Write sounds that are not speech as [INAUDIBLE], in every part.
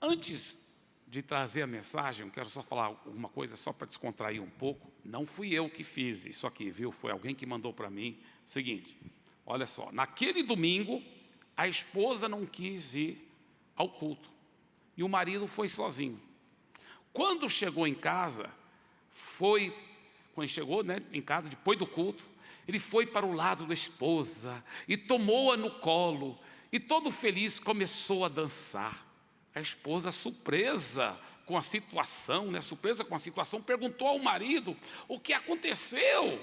Antes de trazer a mensagem, quero só falar alguma coisa, só para descontrair um pouco. Não fui eu que fiz isso aqui, viu? Foi alguém que mandou para mim. Seguinte, olha só, naquele domingo, a esposa não quis ir ao culto. E o marido foi sozinho. Quando chegou em casa, foi, quando chegou né, em casa, depois do culto, ele foi para o lado da esposa e tomou-a no colo e todo feliz começou a dançar. A esposa, surpresa com a situação, né, surpresa com a situação, perguntou ao marido o que aconteceu.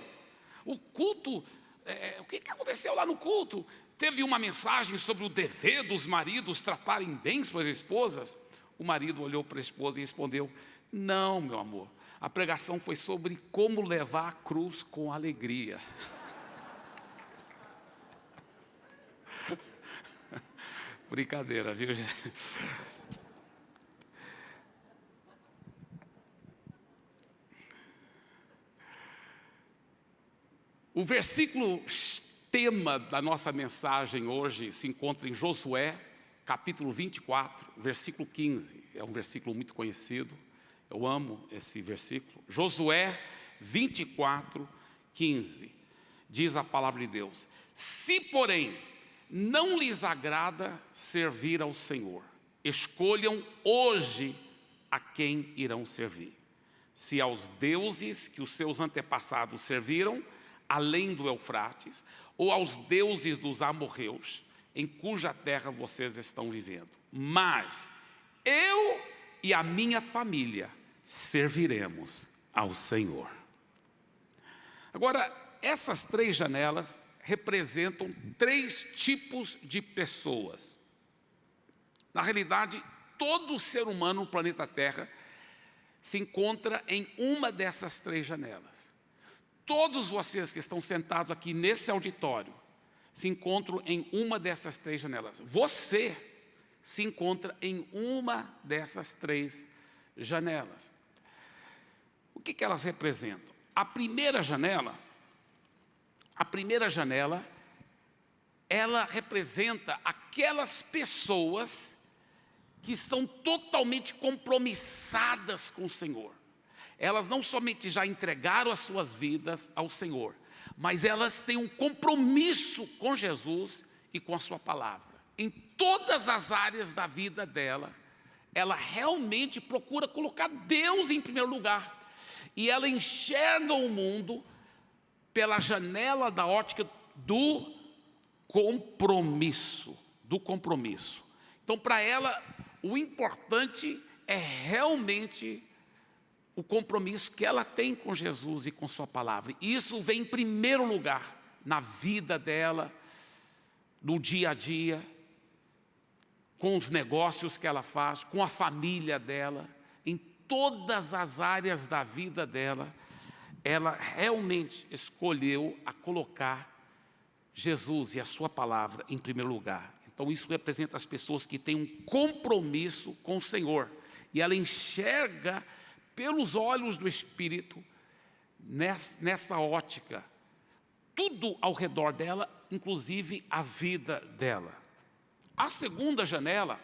O culto, é, o que aconteceu lá no culto? Teve uma mensagem sobre o dever dos maridos tratarem bem suas esposas. O marido olhou para a esposa e respondeu, não, meu amor, a pregação foi sobre como levar a cruz com alegria. [LAUGHS] Brincadeira, viu? O versículo tema da nossa mensagem hoje se encontra em Josué, capítulo 24, versículo 15. É um versículo muito conhecido, eu amo esse versículo. Josué 24, 15. Diz a palavra de Deus: Se, porém, não lhes agrada servir ao Senhor. Escolham hoje a quem irão servir. Se aos deuses que os seus antepassados serviram, além do Eufrates, ou aos deuses dos amorreus, em cuja terra vocês estão vivendo. Mas eu e a minha família serviremos ao Senhor. Agora, essas três janelas representam três tipos de pessoas. Na realidade, todo ser humano no planeta Terra se encontra em uma dessas três janelas. Todos vocês que estão sentados aqui nesse auditório se encontram em uma dessas três janelas. Você se encontra em uma dessas três janelas. O que, que elas representam? A primeira janela a primeira janela, ela representa aquelas pessoas que são totalmente compromissadas com o Senhor. Elas não somente já entregaram as suas vidas ao Senhor, mas elas têm um compromisso com Jesus e com a sua palavra. Em todas as áreas da vida dela, ela realmente procura colocar Deus em primeiro lugar. E ela enxerga o mundo pela janela da ótica do compromisso, do compromisso. Então, para ela, o importante é realmente o compromisso que ela tem com Jesus e com sua palavra. E isso vem em primeiro lugar na vida dela, no dia a dia, com os negócios que ela faz, com a família dela, em todas as áreas da vida dela, ela realmente escolheu a colocar Jesus e a sua palavra em primeiro lugar. Então isso representa as pessoas que têm um compromisso com o Senhor. E ela enxerga pelos olhos do Espírito, nessa ótica, tudo ao redor dela, inclusive a vida dela. A segunda janela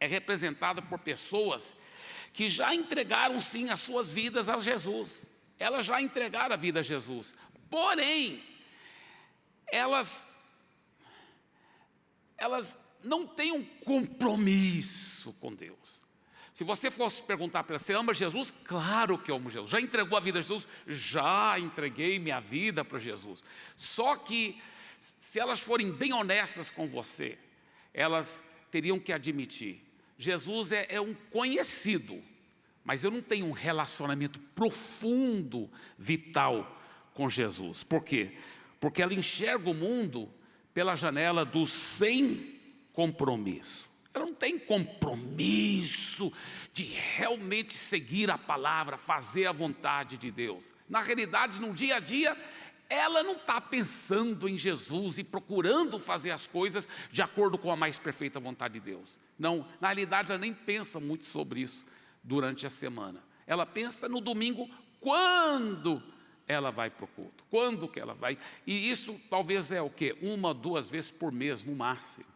é representada por pessoas que já entregaram sim as suas vidas a Jesus elas já entregaram a vida a Jesus. Porém, elas, elas não têm um compromisso com Deus. Se você fosse perguntar para ela, você ama Jesus? Claro que eu amo Jesus. Já entregou a vida a Jesus? Já entreguei minha vida para Jesus. Só que, se elas forem bem honestas com você, elas teriam que admitir, Jesus é, é um conhecido, mas eu não tenho um relacionamento profundo, vital com Jesus. Por quê? Porque ela enxerga o mundo pela janela do sem compromisso. Ela não tem compromisso de realmente seguir a palavra, fazer a vontade de Deus. Na realidade, no dia a dia, ela não está pensando em Jesus e procurando fazer as coisas de acordo com a mais perfeita vontade de Deus. Não, na realidade, ela nem pensa muito sobre isso durante a semana. Ela pensa no domingo, quando ela vai para o culto, quando que ela vai. E isso talvez é o quê? Uma, duas vezes por mês, no máximo.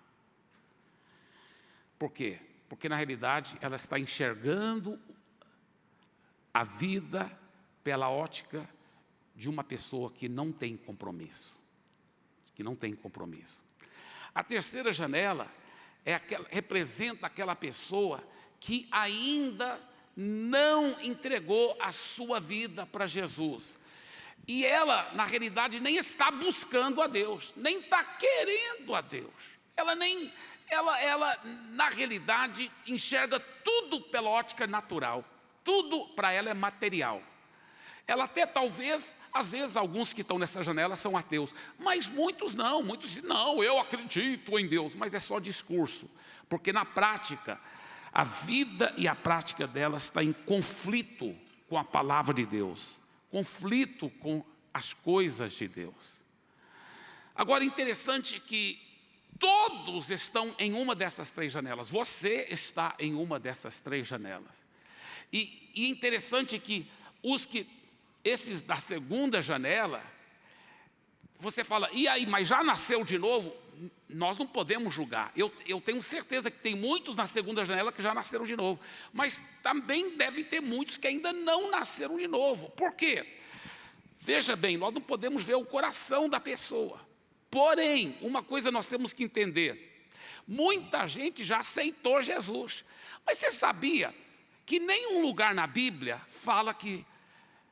Por quê? Porque na realidade ela está enxergando a vida pela ótica de uma pessoa que não tem compromisso. Que não tem compromisso. A terceira janela é aquela, representa aquela pessoa que ainda não entregou a sua vida para Jesus. E ela, na realidade, nem está buscando a Deus, nem está querendo a Deus. Ela nem, ela, ela, na realidade, enxerga tudo pela ótica natural. Tudo para ela é material. Ela até talvez, às vezes, alguns que estão nessa janela são ateus, mas muitos não, muitos dizem, não, eu acredito em Deus, mas é só discurso, porque na prática, a vida e a prática dela está em conflito com a palavra de Deus, conflito com as coisas de Deus. Agora, interessante que todos estão em uma dessas três janelas, você está em uma dessas três janelas. E, e interessante que os que esses da segunda janela, você fala, e aí, mas já nasceu de novo? Nós não podemos julgar. Eu, eu tenho certeza que tem muitos na segunda janela que já nasceram de novo. Mas também deve ter muitos que ainda não nasceram de novo. Por quê? Veja bem, nós não podemos ver o coração da pessoa. Porém, uma coisa nós temos que entender. Muita gente já aceitou Jesus. Mas você sabia que nenhum lugar na Bíblia fala que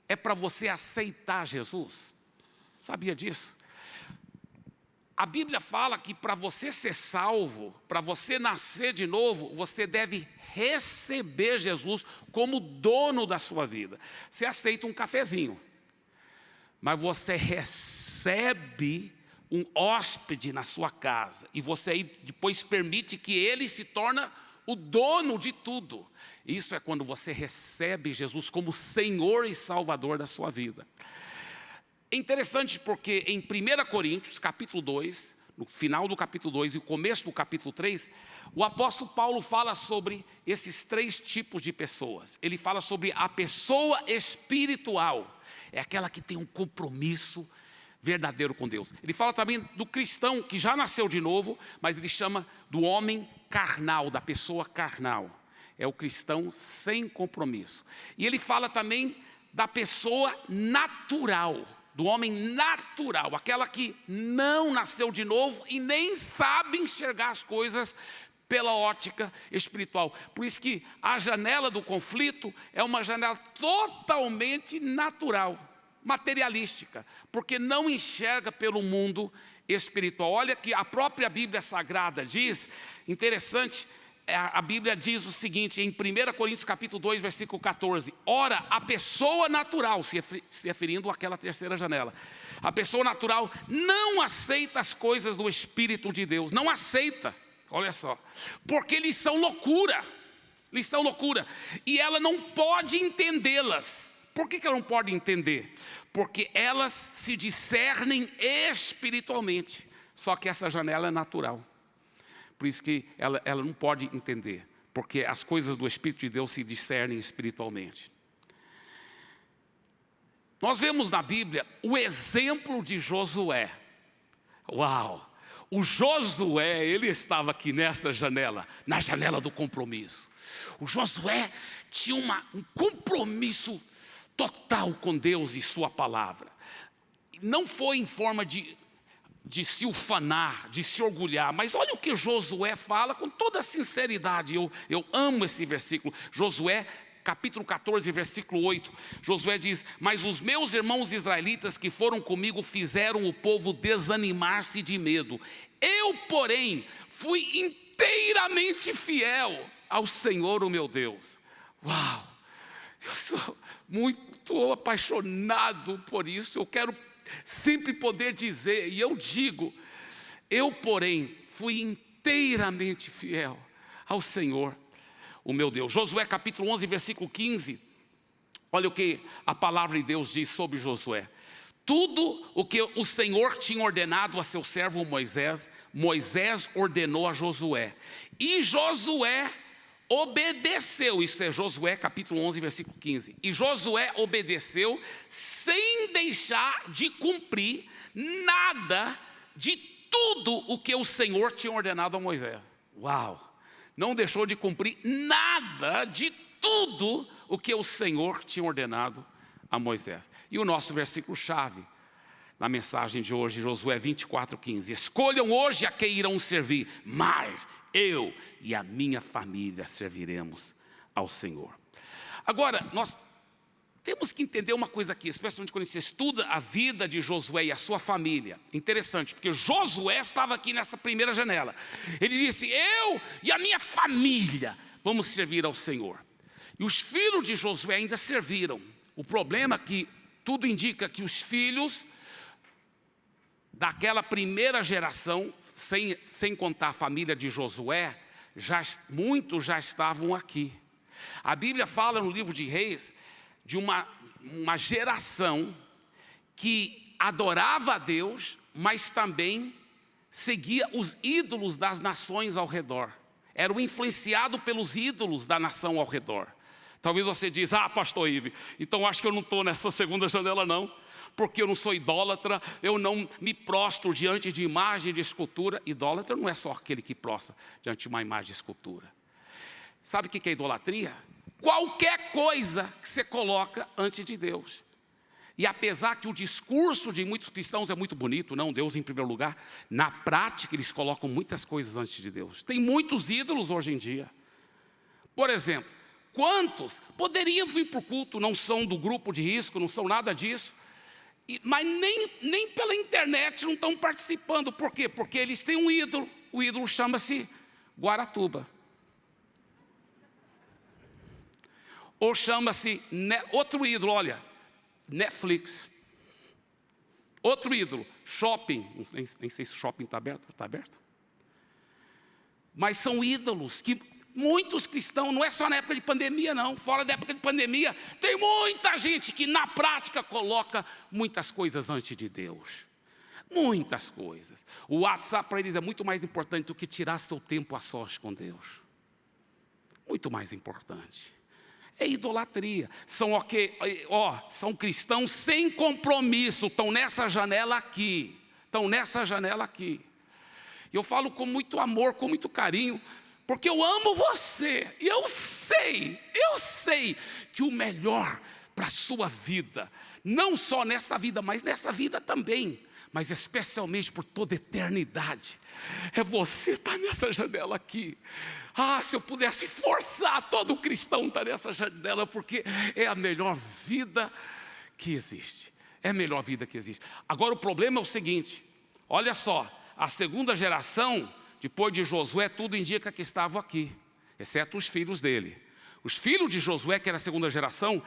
é para você aceitar Jesus. Sabia disso? A Bíblia fala que para você ser salvo, para você nascer de novo, você deve receber Jesus como dono da sua vida. Você aceita um cafezinho, mas você recebe um hóspede na sua casa e você depois permite que ele se torne o dono de tudo. Isso é quando você recebe Jesus como Senhor e Salvador da sua vida. É interessante porque em 1 Coríntios, capítulo 2, no final do capítulo 2 e o começo do capítulo 3, o apóstolo Paulo fala sobre esses três tipos de pessoas. Ele fala sobre a pessoa espiritual, é aquela que tem um compromisso verdadeiro com Deus. Ele fala também do cristão que já nasceu de novo, mas ele chama do homem carnal, da pessoa carnal. É o cristão sem compromisso. E ele fala também da pessoa natural, do homem natural, aquela que não nasceu de novo e nem sabe enxergar as coisas pela ótica espiritual. Por isso que a janela do conflito é uma janela totalmente natural materialística, porque não enxerga pelo mundo espiritual. Olha que a própria Bíblia Sagrada diz, interessante, é, a Bíblia diz o seguinte, em 1 Coríntios capítulo 2, versículo 14, Ora, a pessoa natural, se referindo àquela terceira janela, a pessoa natural não aceita as coisas do Espírito de Deus, não aceita, olha só, porque eles são loucura, eles são loucura, e ela não pode entendê-las, por que, que ela não pode entender? Porque elas se discernem espiritualmente. Só que essa janela é natural. Por isso que ela, ela não pode entender. Porque as coisas do Espírito de Deus se discernem espiritualmente. Nós vemos na Bíblia o exemplo de Josué. Uau! O Josué, ele estava aqui nessa janela, na janela do compromisso. O Josué tinha uma, um compromisso total com Deus e sua palavra. Não foi em forma de, de se ufanar, de se orgulhar, mas olha o que Josué fala com toda sinceridade, eu, eu amo esse versículo, Josué capítulo 14, versículo 8, Josué diz, mas os meus irmãos israelitas que foram comigo fizeram o povo desanimar-se de medo, eu porém fui inteiramente fiel ao Senhor o meu Deus, uau, eu sou muito apaixonado por isso, eu quero sempre poder dizer, e eu digo, eu porém fui inteiramente fiel ao Senhor, o meu Deus. Josué capítulo 11, versículo 15, olha o que a palavra de Deus diz sobre Josué. Tudo o que o Senhor tinha ordenado a seu servo Moisés, Moisés ordenou a Josué. E Josué obedeceu, isso é Josué capítulo 11, versículo 15. E Josué obedeceu sem deixar de cumprir nada de tudo o que o Senhor tinha ordenado a Moisés. Uau! não deixou de cumprir nada de tudo o que o Senhor tinha ordenado a Moisés. E o nosso versículo-chave, na mensagem de hoje, Josué 24, 15. Escolham hoje a quem irão servir, mas eu e a minha família serviremos ao Senhor. Agora, nós temos que entender uma coisa aqui, especialmente quando você estuda a vida de Josué e a sua família. Interessante, porque Josué estava aqui nessa primeira janela. Ele disse, eu e a minha família vamos servir ao Senhor. E os filhos de Josué ainda serviram. O problema é que tudo indica que os filhos daquela primeira geração, sem, sem contar a família de Josué, já, muitos já estavam aqui. A Bíblia fala no livro de Reis de uma, uma geração que adorava a Deus, mas também seguia os ídolos das nações ao redor. Era influenciado pelos ídolos da nação ao redor. Talvez você diz, ah, pastor Ive, então acho que eu não estou nessa segunda janela não porque eu não sou idólatra, eu não me prostro diante de imagem de escultura. Idólatra não é só aquele que prostra diante de uma imagem de escultura. Sabe o que é idolatria? Qualquer coisa que você coloca antes de Deus. E apesar que o discurso de muitos cristãos é muito bonito, não, Deus em primeiro lugar, na prática eles colocam muitas coisas antes de Deus. Tem muitos ídolos hoje em dia. Por exemplo, quantos poderiam vir para o culto, não são do grupo de risco, não são nada disso, mas nem, nem pela internet não estão participando. Por quê? Porque eles têm um ídolo. O ídolo chama-se Guaratuba. Ou chama-se outro ídolo, olha, Netflix. Outro ídolo, shopping. Nem, nem sei se o shopping está aberto. Está aberto? Mas são ídolos que Muitos cristãos, não é só na época de pandemia não, fora da época de pandemia, tem muita gente que na prática coloca muitas coisas antes de Deus. Muitas coisas. O WhatsApp para eles é muito mais importante do que tirar seu tempo a sós com Deus. Muito mais importante. É idolatria. São, okay, ó, são cristãos sem compromisso, estão nessa janela aqui. Estão nessa janela aqui. Eu falo com muito amor, com muito carinho, porque eu amo você, e eu sei, eu sei que o melhor para a sua vida, não só nesta vida, mas nessa vida também, mas especialmente por toda eternidade, é você estar tá nessa janela aqui. Ah, se eu pudesse forçar todo cristão estar tá nessa janela, porque é a melhor vida que existe. É a melhor vida que existe. Agora o problema é o seguinte: olha só, a segunda geração depois de Josué, tudo indica que estavam aqui, exceto os filhos dele. Os filhos de Josué, que era a segunda geração,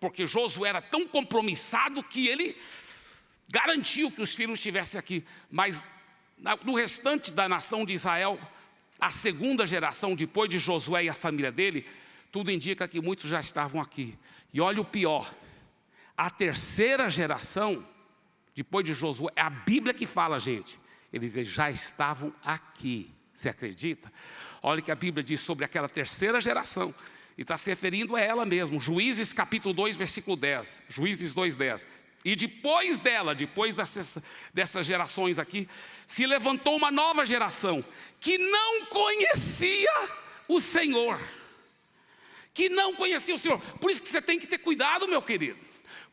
porque Josué era tão compromissado que ele garantiu que os filhos estivessem aqui. Mas no restante da nação de Israel, a segunda geração, depois de Josué e a família dele, tudo indica que muitos já estavam aqui. E olha o pior, a terceira geração, depois de Josué, é a Bíblia que fala, gente, eles já estavam aqui. Você acredita? Olha o que a Bíblia diz sobre aquela terceira geração. E está se referindo a ela mesmo. Juízes capítulo 2, versículo 10. Juízes 2, 10. E depois dela, depois dessas, dessas gerações aqui, se levantou uma nova geração que não conhecia o Senhor. Que não conhecia o Senhor. Por isso que você tem que ter cuidado, meu querido.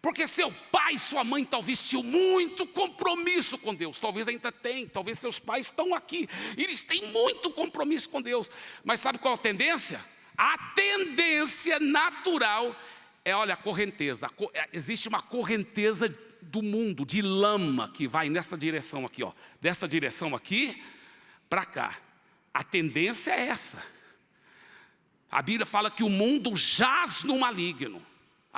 Porque seu pai e sua mãe talvez tinham muito compromisso com Deus. Talvez ainda tem, talvez seus pais estão aqui. Eles têm muito compromisso com Deus. Mas sabe qual a tendência? A tendência natural é, olha, a correnteza. É, existe uma correnteza do mundo, de lama, que vai nessa direção aqui, ó. Dessa direção aqui, para cá. A tendência é essa. A Bíblia fala que o mundo jaz no maligno.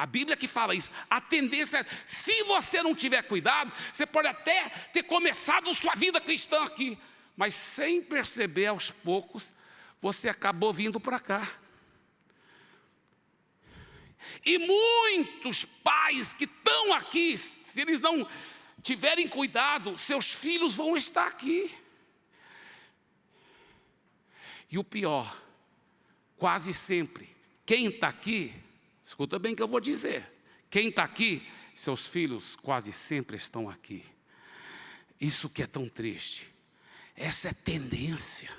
A Bíblia que fala isso. A tendência é, se você não tiver cuidado, você pode até ter começado sua vida cristã aqui, mas sem perceber aos poucos, você acabou vindo para cá. E muitos pais que estão aqui, se eles não tiverem cuidado, seus filhos vão estar aqui. E o pior, quase sempre, quem está aqui Escuta bem o que eu vou dizer. Quem está aqui, seus filhos quase sempre estão aqui. Isso que é tão triste. Essa é tendência.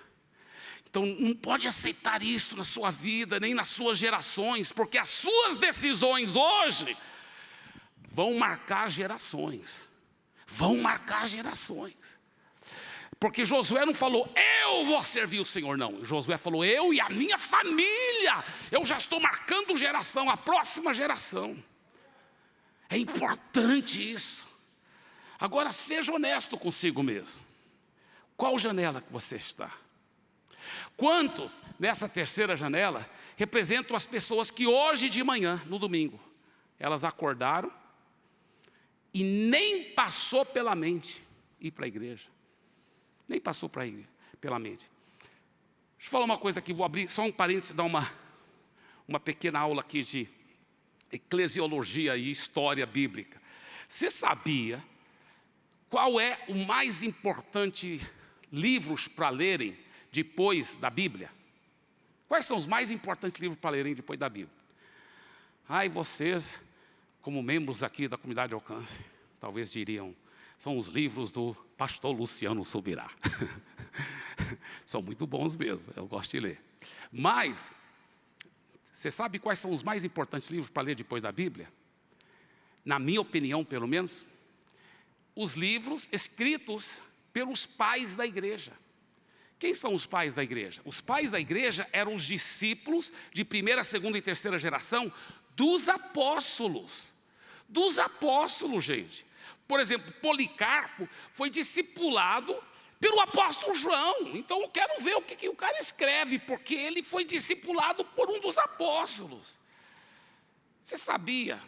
Então não pode aceitar isso na sua vida, nem nas suas gerações, porque as suas decisões hoje vão marcar gerações. Vão marcar gerações. Porque Josué não falou, eu vou servir o Senhor, não. Josué falou, eu e a minha família. Eu já estou marcando geração, a próxima geração. É importante isso. Agora seja honesto consigo mesmo. Qual janela que você está? Quantos nessa terceira janela representam as pessoas que hoje de manhã, no domingo, elas acordaram e nem passou pela mente ir para a igreja. Nem passou para ir pela mente. Deixa eu falar uma coisa aqui, vou abrir só um parênteses, dar uma, uma pequena aula aqui de eclesiologia e história bíblica. Você sabia qual é o mais importante livros para lerem depois da Bíblia? Quais são os mais importantes livros para lerem depois da Bíblia? Ai, vocês, como membros aqui da comunidade de alcance, talvez diriam, são os livros do pastor Luciano Subirá. [LAUGHS] são muito bons mesmo, eu gosto de ler. Mas, você sabe quais são os mais importantes livros para ler depois da Bíblia? Na minha opinião, pelo menos, os livros escritos pelos pais da igreja. Quem são os pais da igreja? Os pais da igreja eram os discípulos de primeira, segunda e terceira geração dos apóstolos. Dos apóstolos, gente. Por exemplo, Policarpo foi discipulado pelo apóstolo João. Então eu quero ver o que, que o cara escreve, porque ele foi discipulado por um dos apóstolos. Você sabia?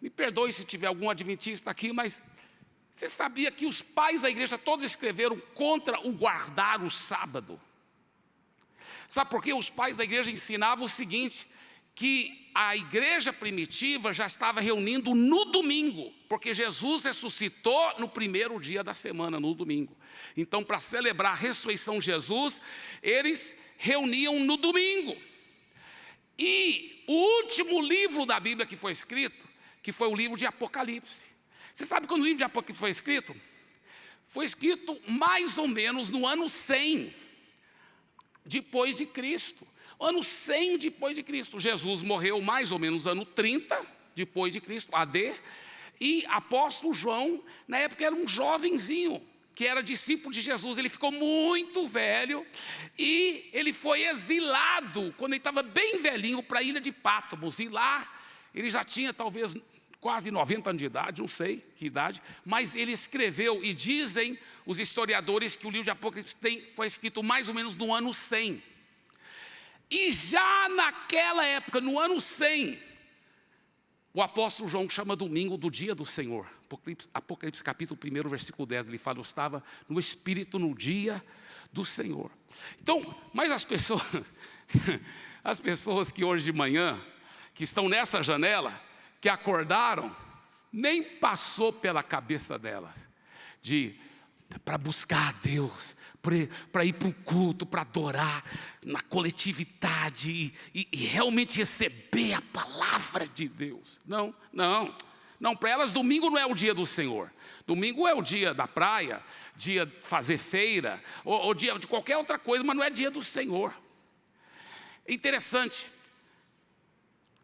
Me perdoe se tiver algum adventista aqui, mas você sabia que os pais da igreja todos escreveram contra o guardar o sábado? Sabe por quê? Os pais da igreja ensinavam o seguinte, que a igreja primitiva já estava reunindo no domingo, porque Jesus ressuscitou no primeiro dia da semana, no domingo. Então, para celebrar a ressurreição de Jesus, eles reuniam no domingo. E o último livro da Bíblia que foi escrito, que foi o livro de Apocalipse. Você sabe quando o livro de Apocalipse foi escrito? Foi escrito mais ou menos no ano 100 depois de Cristo. Ano 100 depois de Cristo. Jesus morreu mais ou menos ano 30 depois de Cristo, AD. E apóstolo João, na época era um jovenzinho, que era discípulo de Jesus, ele ficou muito velho e ele foi exilado, quando ele estava bem velhinho, para a ilha de Patmos, e lá ele já tinha talvez quase 90 anos de idade, não sei que idade, mas ele escreveu, e dizem os historiadores que o livro de Apocalipse tem, foi escrito mais ou menos no ano 100. E já naquela época, no ano 100, o apóstolo João chama domingo do dia do Senhor. Apocalipse, Apocalipse capítulo 1, versículo 10, ele fala, eu estava no Espírito no dia do Senhor. Então, mas as pessoas, [LAUGHS] as pessoas que hoje de manhã, que estão nessa janela, que acordaram, nem passou pela cabeça delas de para buscar a Deus, para ir para o culto, para adorar na coletividade e, e, e, realmente receber a palavra de Deus. Não, não, não, para elas domingo não é o dia do Senhor. Domingo é o dia da praia, dia de fazer feira, ou, ou dia de qualquer outra coisa, mas não é dia do Senhor. Interessante,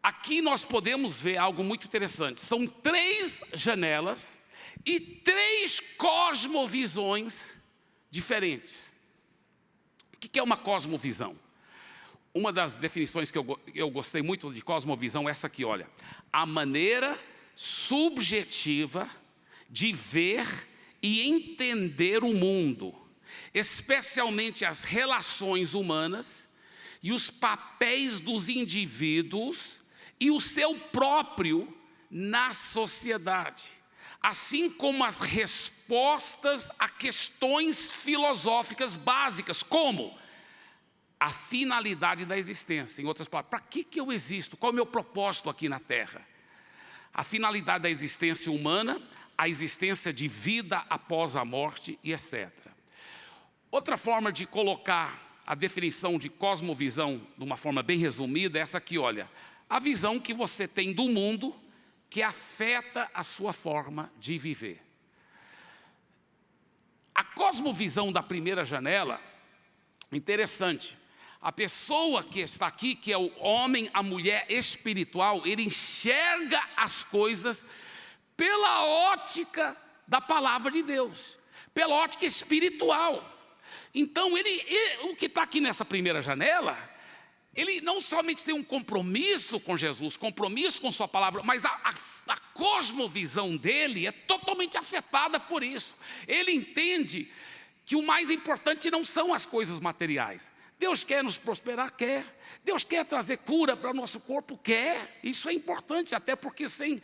aqui nós podemos ver algo muito interessante. São três janelas e três cosmovisões diferentes. O que é uma cosmovisão? Uma das definições que eu, eu gostei muito de cosmovisão é essa aqui, olha. A maneira subjetiva de ver e entender o mundo, especialmente as relações humanas e os papéis dos indivíduos e o seu próprio na sociedade, assim como as respostas a questões filosóficas básicas, como a finalidade da existência. Em outras palavras, para que, que eu existo? Qual é o meu propósito aqui na Terra? A finalidade da existência humana, a existência de vida após a morte e etc. Outra forma de colocar a definição de cosmovisão de uma forma bem resumida é essa aqui, olha a visão que você tem do mundo que afeta a sua forma de viver. A cosmovisão da primeira janela, interessante, a pessoa que está aqui, que é o homem, a mulher espiritual, ele enxerga as coisas pela ótica da palavra de Deus, pela ótica espiritual. Então, ele, ele o que está aqui nessa primeira janela, ele não somente tem um compromisso com Jesus, compromisso com sua palavra, mas a, a, a cosmovisão dele é totalmente afetada por isso. Ele entende que o mais importante não são as coisas materiais. Deus quer nos prosperar? Quer. Deus quer trazer cura para o nosso corpo? Quer. Isso é importante, até porque sem,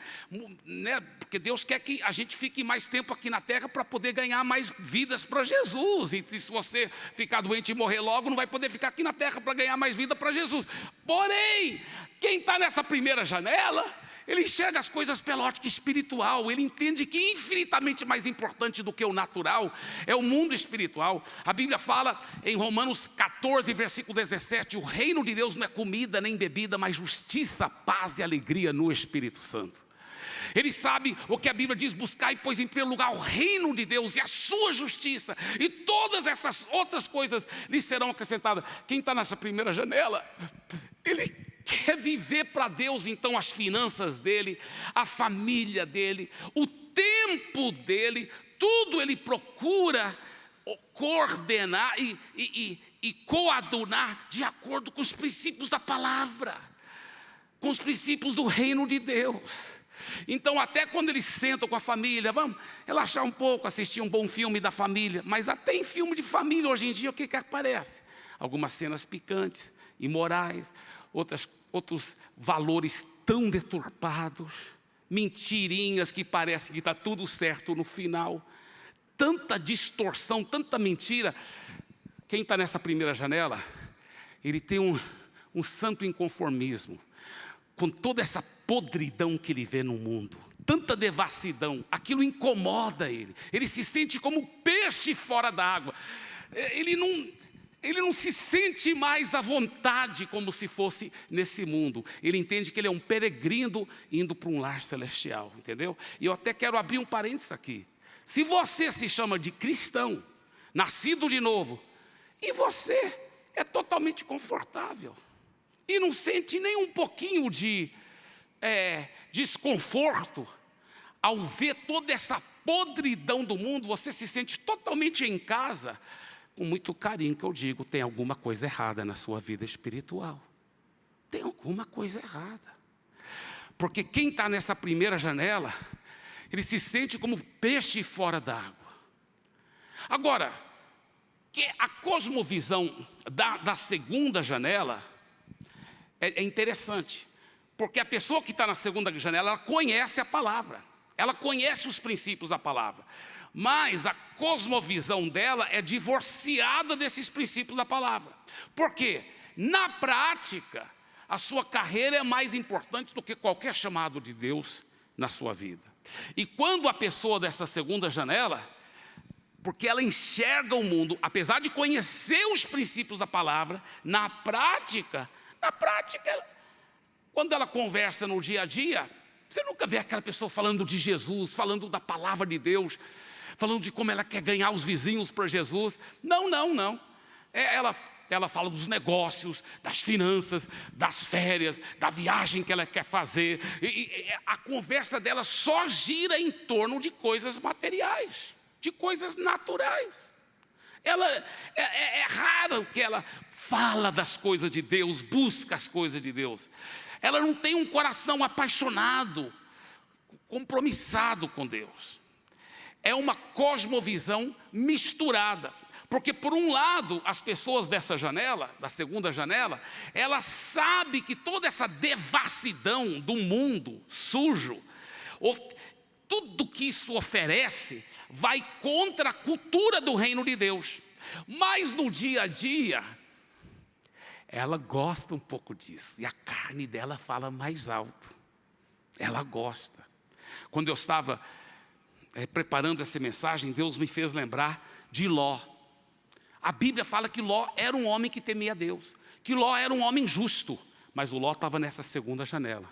né, porque Deus quer que a gente fique mais tempo aqui na terra para poder ganhar mais vidas para Jesus. E se você ficar doente e morrer logo, não vai poder ficar aqui na terra para ganhar mais vida para Jesus. Porém, quem está nessa primeira janela ele enxerga as coisas pela ótica espiritual, ele entende que infinitamente mais importante do que o natural é o mundo espiritual. A Bíblia fala em Romanos 14, versículo 17: o reino de Deus não é comida nem bebida, mas justiça, paz e alegria no Espírito Santo. Ele sabe o que a Bíblia diz: buscar, pois, em primeiro lugar, o reino de Deus e a sua justiça, e todas essas outras coisas lhe serão acrescentadas. Quem está nessa primeira janela, ele quer viver para Deus, então, as finanças dele, a família dele, o tempo dele, tudo ele procura coordenar e, e, e, e coadunar de acordo com os princípios da palavra, com os princípios do reino de Deus. Então, até quando eles sentam com a família, vamos relaxar um pouco, assistir um bom filme da família, mas até em filme de família hoje em dia, o que, que aparece? Algumas cenas picantes, imorais, outras, outros valores tão deturpados, mentirinhas que parece que está tudo certo no final, tanta distorção, tanta mentira. Quem está nessa primeira janela, ele tem um, um santo inconformismo, com toda essa podridão que ele vê no mundo, tanta devassidão, aquilo incomoda ele, ele se sente como peixe fora d'água, ele não, ele não se sente mais à vontade como se fosse nesse mundo. Ele entende que ele é um peregrino indo para um lar celestial, entendeu? E eu até quero abrir um parênteses aqui. Se você se chama de cristão, nascido de novo, e você é totalmente confortável, e não sente nem um pouquinho de é, desconforto, ao ver toda essa podridão do mundo, você se sente totalmente em casa, com muito carinho que eu digo, tem alguma coisa errada na sua vida espiritual. Tem alguma coisa errada. Porque quem está nessa primeira janela, ele se sente como peixe fora d'água. Agora, que a cosmovisão da, da segunda janela é, é interessante. Porque a pessoa que está na segunda janela, ela conhece a palavra. Ela conhece os princípios da palavra mas a cosmovisão dela é divorciada desses princípios da palavra. Por quê? Na prática, a sua carreira é mais importante do que qualquer chamado de Deus na sua vida. E quando a pessoa dessa segunda janela, porque ela enxerga o mundo, apesar de conhecer os princípios da palavra, na prática, na prática, quando ela conversa no dia a dia, você nunca vê aquela pessoa falando de Jesus, falando da palavra de Deus, falando de como ela quer ganhar os vizinhos para Jesus. Não, não, não. É, ela, ela fala dos negócios, das finanças, das férias, da viagem que ela quer fazer. E, e a conversa dela só gira em torno de coisas materiais, de coisas naturais. Ela é, é, é raro que ela fala das coisas de Deus, busca as coisas de Deus. Ela não tem um coração apaixonado, compromissado com Deus é uma cosmovisão misturada. Porque por um lado, as pessoas dessa janela, da segunda janela, ela sabe que toda essa devassidão do mundo sujo, tudo que isso oferece, vai contra a cultura do reino de Deus. Mas no dia a dia, ela gosta um pouco disso, e a carne dela fala mais alto. Ela gosta. Quando eu estava é, preparando essa mensagem, Deus me fez lembrar de Ló. A Bíblia fala que Ló era um homem que temia Deus, que Ló era um homem justo, mas o Ló estava nessa segunda janela.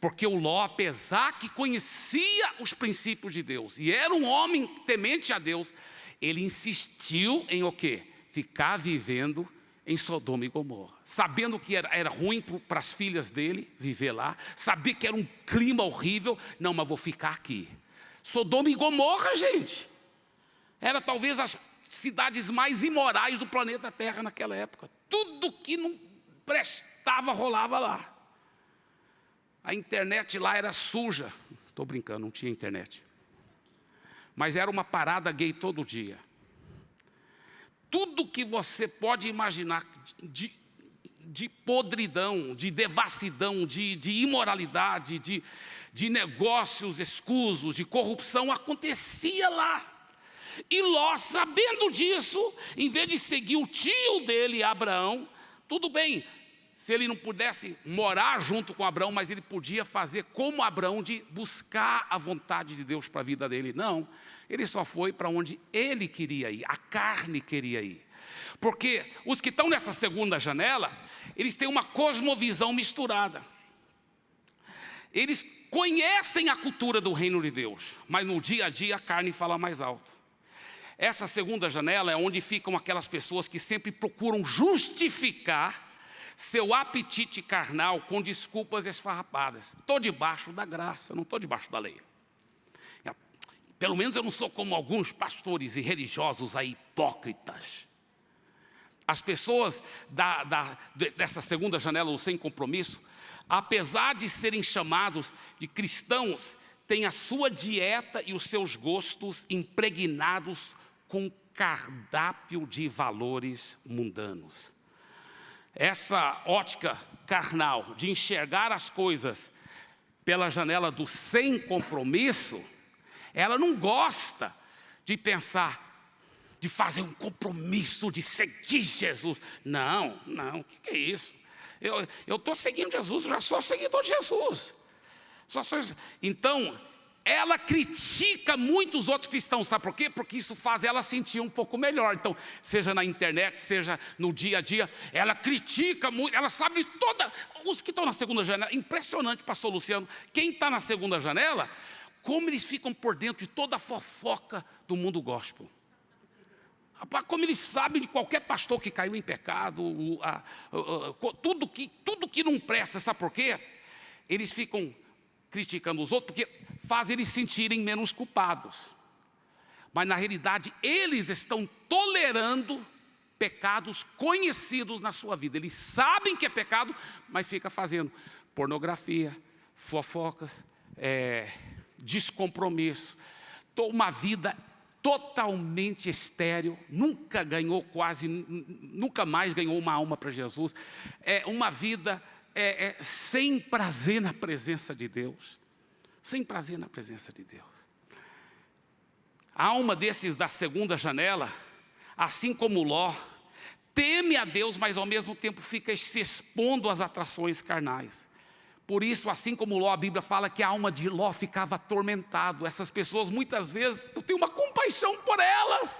Porque o Ló, apesar que conhecia os princípios de Deus e era um homem temente a Deus, ele insistiu em o quê? Ficar vivendo em Sodoma e Gomorra, sabendo que era, era ruim para as filhas dele viver lá, sabia que era um clima horrível, não, mas vou ficar aqui. Sodoma e Gomorra, gente, era talvez as cidades mais imorais do planeta Terra naquela época. Tudo que não prestava rolava lá. A internet lá era suja. Estou brincando, não tinha internet. Mas era uma parada gay todo dia tudo que você pode imaginar de, de podridão, de devassidão, de, de imoralidade, de, de negócios escusos, de corrupção, acontecia lá. E Ló, sabendo disso, em vez de seguir o tio dele, Abraão, tudo bem, se ele não pudesse morar junto com Abraão, mas ele podia fazer como Abraão de buscar a vontade de Deus para a vida dele. Não, ele só foi para onde ele queria ir, a carne queria ir. Porque os que estão nessa segunda janela, eles têm uma cosmovisão misturada. Eles conhecem a cultura do reino de Deus, mas no dia a dia a carne fala mais alto. Essa segunda janela é onde ficam aquelas pessoas que sempre procuram justificar seu apetite carnal com desculpas esfarrapadas. Estou debaixo da graça, não estou debaixo da lei. Pelo menos eu não sou como alguns pastores e religiosos aí, hipócritas. As pessoas da, da, dessa segunda janela, o sem compromisso, apesar de serem chamados de cristãos, têm a sua dieta e os seus gostos impregnados com cardápio de valores mundanos essa ótica carnal de enxergar as coisas pela janela do sem compromisso, ela não gosta de pensar, de fazer um compromisso, de seguir Jesus. Não, não, o que, que, é isso? Eu estou seguindo Jesus, já sou seguidor de Jesus. Só sou, então, ela critica muitos outros cristãos, sabe por quê? Porque isso faz ela sentir um pouco melhor. Então, seja na internet, seja no dia a dia, ela critica muito, ela sabe toda. Os que estão na segunda janela, impressionante, pastor Luciano, quem está na segunda janela, como eles ficam por dentro de toda a fofoca do mundo gospel. Rapaz, como eles sabem de qualquer pastor que caiu em pecado, a, a, a, tudo, que, tudo que não presta, sabe por quê? Eles ficam criticando os outros, porque faz eles sentirem menos culpados. Mas na realidade, eles estão tolerando pecados conhecidos na sua vida. Eles sabem que é pecado, mas fica fazendo pornografia, fofocas, é, descompromisso, uma vida totalmente estéril, nunca ganhou quase, nunca mais ganhou uma alma para Jesus, é uma vida é, é, sem prazer na presença de Deus sem prazer na presença de Deus. A alma desses da segunda janela, assim como Ló, teme a Deus, mas ao mesmo tempo fica se expondo às atrações carnais. Por isso, assim como Ló, a Bíblia fala que a alma de Ló ficava atormentado. Essas pessoas, muitas vezes, eu tenho uma compaixão por elas,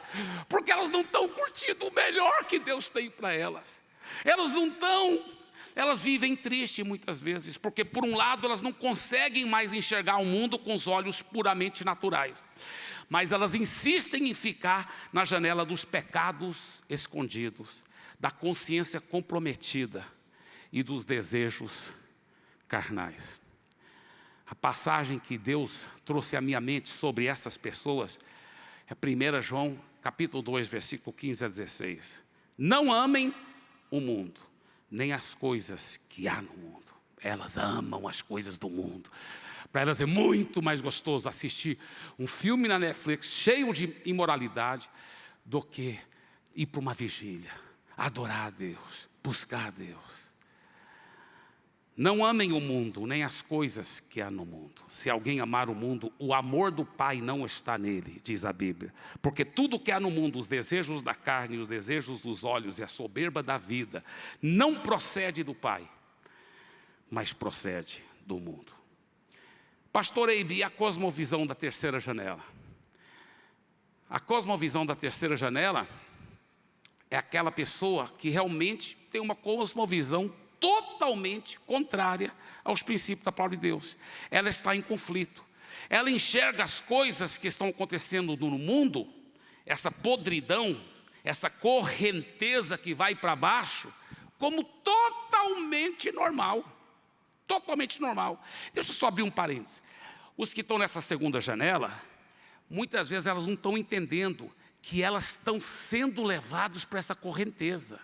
porque elas não estão curtindo o melhor que Deus tem para elas. Elas não estão elas vivem triste muitas vezes, porque por um lado elas não conseguem mais enxergar o mundo com os olhos puramente naturais, mas elas insistem em ficar na janela dos pecados escondidos, da consciência comprometida e dos desejos carnais. A passagem que Deus trouxe à minha mente sobre essas pessoas é 1 João capítulo 2, versículo 15 a 16. Não amem o mundo, nem as coisas que há no mundo. Elas amam as coisas do mundo. Para elas é muito mais gostoso assistir um filme na Netflix cheio de imoralidade do que ir para uma vigília, adorar a Deus, buscar a Deus. Não amem o mundo, nem as coisas que há no mundo. Se alguém amar o mundo, o amor do Pai não está nele, diz a Bíblia. Porque tudo que há no mundo, os desejos da carne, os desejos dos olhos e a soberba da vida, não procede do Pai, mas procede do mundo. Pastor Eibe, a cosmovisão da terceira janela. A cosmovisão da terceira janela é aquela pessoa que realmente tem uma cosmovisão totalmente contrária aos princípios da palavra de Deus. Ela está em conflito. Ela enxerga as coisas que estão acontecendo no mundo, essa podridão, essa correnteza que vai para baixo, como totalmente normal. Totalmente normal. Deixa eu só abrir um parênteses. Os que estão nessa segunda janela, muitas vezes elas não estão entendendo que elas estão sendo levadas para essa correnteza.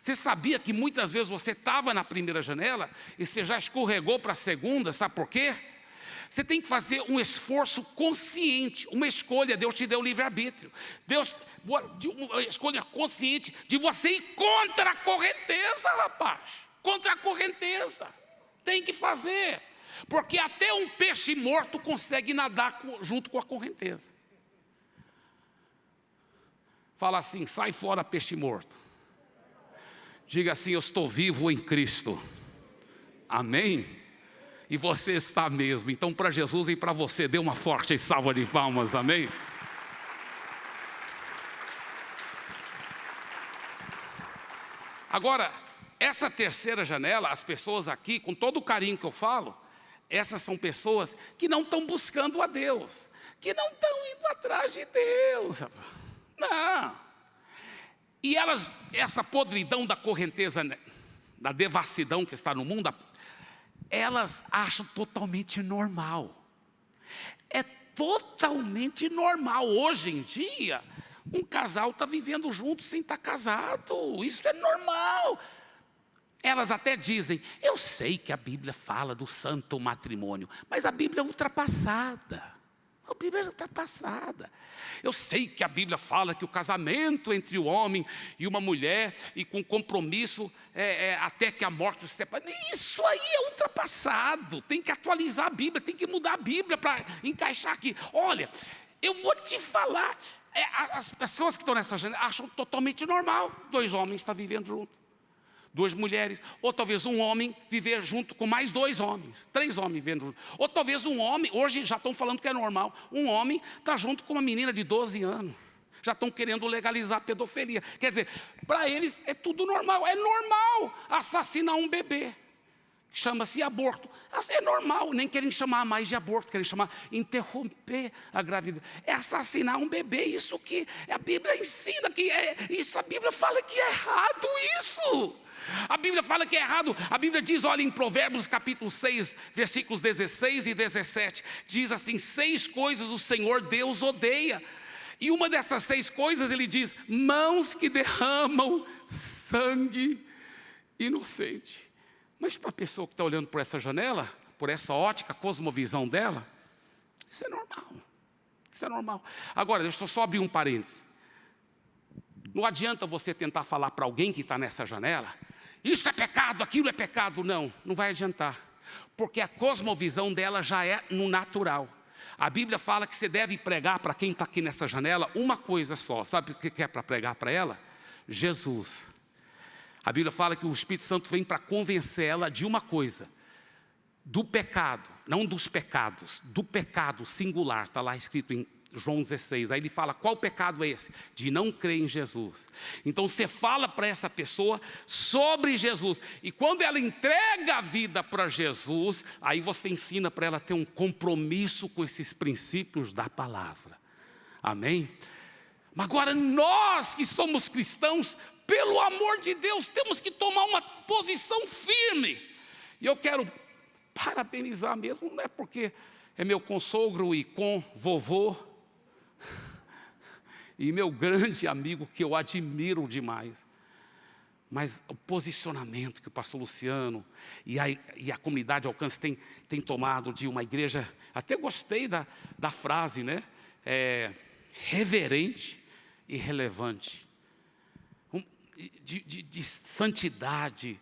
Você sabia que muitas vezes você estava na primeira janela e você já escorregou para a segunda, sabe por quê? Você tem que fazer um esforço consciente, uma escolha, Deus te deu livre-arbítrio. Deus, uma escolha consciente de você ir contra a correnteza, rapaz. Contra a correnteza. Tem que fazer. Porque até um peixe morto consegue nadar junto com a correnteza. Fala assim, sai fora peixe morto. Diga assim, eu estou vivo em Cristo. Amém? E você está mesmo. Então, para Jesus e para você, dê uma forte salva de palmas. Amém? Agora, essa terceira janela, as pessoas aqui, com todo o carinho que eu falo, essas são pessoas que não estão buscando a Deus, que não estão indo atrás de Deus. Não. E elas, essa podridão da correnteza, né, da devassidão que está no mundo, elas acham totalmente normal. É totalmente normal. Hoje em dia, um casal está vivendo junto sem estar tá casado. Isso é normal. Elas até dizem, eu sei que a Bíblia fala do santo matrimônio, mas a Bíblia é ultrapassada. A Bíblia já está passada. Eu sei que a Bíblia fala que o casamento entre o homem e uma mulher, e com compromisso é, é, até que a morte se separe. Isso aí é ultrapassado. Tem que atualizar a Bíblia, tem que mudar a Bíblia para encaixar aqui. Olha, eu vou te falar. É, as pessoas que estão nessa janela acham totalmente normal dois homens estar vivendo juntos duas mulheres, ou talvez um homem viver junto com mais dois homens, três homens vivendo junto. Ou talvez um homem, hoje já estão falando que é normal, um homem está junto com uma menina de 12 anos. Já estão querendo legalizar a pedofilia. Quer dizer, para eles é tudo normal. É normal assassinar um bebê. Chama-se aborto. É normal, nem querem chamar mais de aborto, querem chamar interromper a gravidez. É assassinar um bebê, isso que a Bíblia ensina que é, isso a Bíblia fala que é errado isso. A Bíblia fala que é errado. A Bíblia diz, olha em Provérbios capítulo 6, versículos 16 e 17, diz assim: seis coisas o Senhor Deus odeia. E uma dessas seis coisas ele diz: mãos que derramam sangue inocente. Mas para a pessoa que está olhando por essa janela, por essa ótica, cosmovisão dela, isso é normal. Isso é normal. Agora, deixa eu só abrir um parênteses. Não adianta você tentar falar para alguém que está nessa janela isso é pecado, aquilo é pecado. Não, não vai adiantar. Porque a cosmovisão dela já é no natural. A Bíblia fala que você deve pregar para quem está aqui nessa janela uma coisa só. Sabe o que é para pregar para ela? Jesus. A Bíblia fala que o Espírito Santo vem para convencer ela de uma coisa. Do pecado, não dos pecados, do pecado singular, está lá escrito em João 16. Aí ele fala, qual pecado é esse? De não crer em Jesus. Então você fala para essa pessoa sobre Jesus. E quando ela entrega a vida para Jesus, aí você ensina para ela ter um compromisso com esses princípios da palavra. Amém? Mas agora nós que somos cristãos, pelo amor de Deus, temos que tomar uma posição firme. E eu quero parabenizar mesmo, não é porque é meu consogro e com vovô, e meu grande amigo que eu admiro demais. Mas o posicionamento que o pastor Luciano e a, e a comunidade Alcance tem, tem tomado de uma igreja, até gostei da, da frase, né? É, reverente e relevante. De, de, de santidade,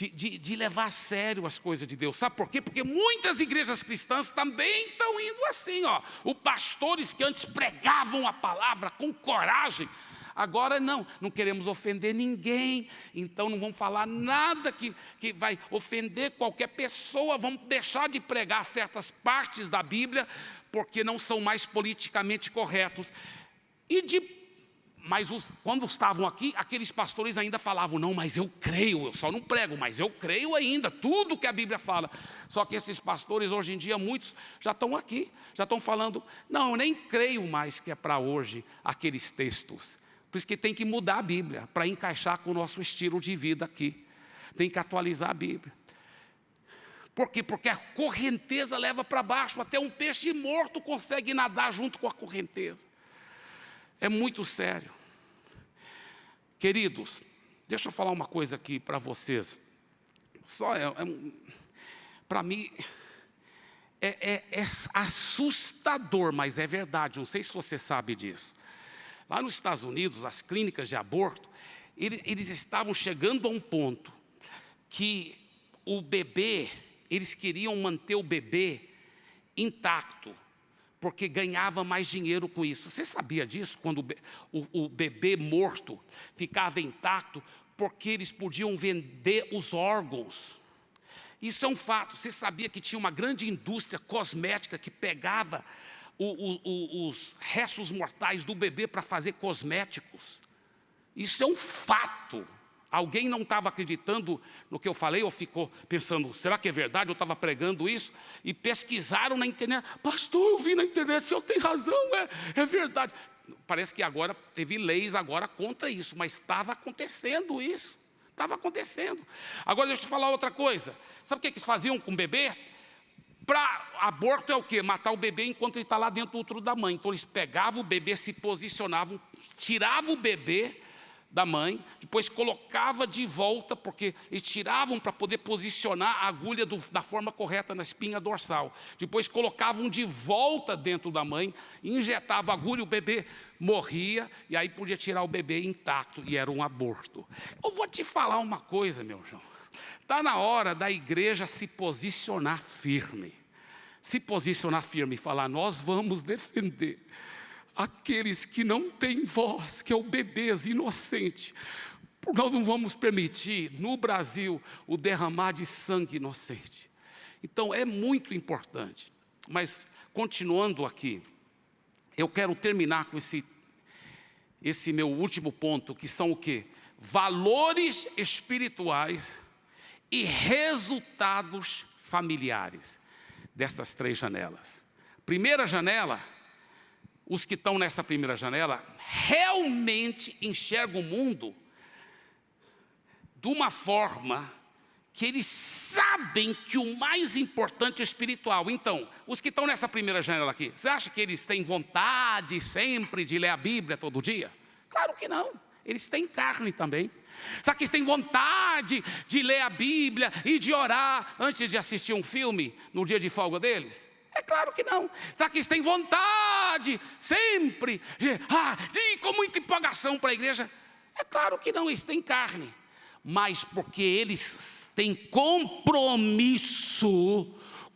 de, de, de, levar a sério as coisas de Deus. Sabe por quê? Porque muitas igrejas cristãs também estão indo assim. Ó. Os pastores que antes pregavam a palavra com coragem, agora não, não queremos ofender ninguém, então não vamos falar nada que, que vai ofender qualquer pessoa, vamos deixar de pregar certas partes da Bíblia, porque não são mais politicamente corretos. E de mas os, quando estavam aqui, aqueles pastores ainda falavam, não, mas eu creio, eu só não prego, mas eu creio ainda, tudo que a Bíblia fala. Só que esses pastores, hoje em dia, muitos já estão aqui, já estão falando, não, eu nem creio mais que é para hoje aqueles textos, Por isso que tem que mudar a Bíblia, para encaixar com o nosso estilo de vida aqui. Tem que atualizar a Bíblia. Por quê? Porque a correnteza leva para baixo, até um peixe morto consegue nadar junto com a correnteza. É muito sério. Queridos, deixa eu falar uma coisa aqui para vocês. Só é, é para mim é, é, é assustador, mas é verdade. Não sei se você sabe disso. Lá nos Estados Unidos, as clínicas de aborto, eles estavam chegando a um ponto que o bebê, eles queriam manter o bebê intacto, porque ganhava mais dinheiro com isso. Você sabia disso? Quando o, bebê morto ficava intacto, porque eles podiam vender os órgãos. Isso é um fato. Você sabia que tinha uma grande indústria cosmética que pegava o, o, os restos mortais do bebê para fazer cosméticos? Isso é um fato. Alguém não estava acreditando no que eu falei ou ficou pensando, será que é verdade? Eu estava pregando isso e pesquisaram na internet. Pastor, eu vi na internet, o senhor tem razão, é, é verdade. Parece que agora teve leis agora contra isso, mas estava acontecendo isso. Estava acontecendo. Agora deixa eu falar outra coisa. Sabe o que eles faziam com o bebê? Para aborto é o quê? Matar o bebê enquanto ele está lá dentro do útero da mãe. Então eles pegavam o bebê, se posicionavam, tiravam o bebê, da mãe, depois colocava de volta, porque eles tiravam para poder posicionar a agulha do, da forma correta na espinha dorsal. Depois colocavam de volta dentro da mãe, injetava a agulha, o bebê morria, e aí podia tirar o bebê intacto, e era um aborto. Eu vou te falar uma coisa, meu João. Está na hora da igreja se posicionar firme. Se posicionar firme e falar, nós vamos defender aqueles que não têm voz, que é o bebês inocente. Nós não vamos permitir no Brasil o derramar de sangue inocente. Então é muito importante. Mas continuando aqui, eu quero terminar com esse, esse meu último ponto, que são o quê? Valores espirituais e resultados familiares dessas três janelas. Primeira janela, os que estão nessa primeira janela realmente enxergam o mundo de uma forma que eles sabem que o mais importante é espiritual. Então, os que estão nessa primeira janela aqui, você acha que eles têm vontade sempre de ler a Bíblia todo dia? Claro que não. Eles têm carne também. Será que eles têm vontade de ler a Bíblia e de orar antes de assistir um filme no dia de folga deles? É claro que não. Será que eles têm vontade sempre ah, de ir com muita empolgação para a igreja? É claro que não, eles têm carne. Mas porque eles têm compromisso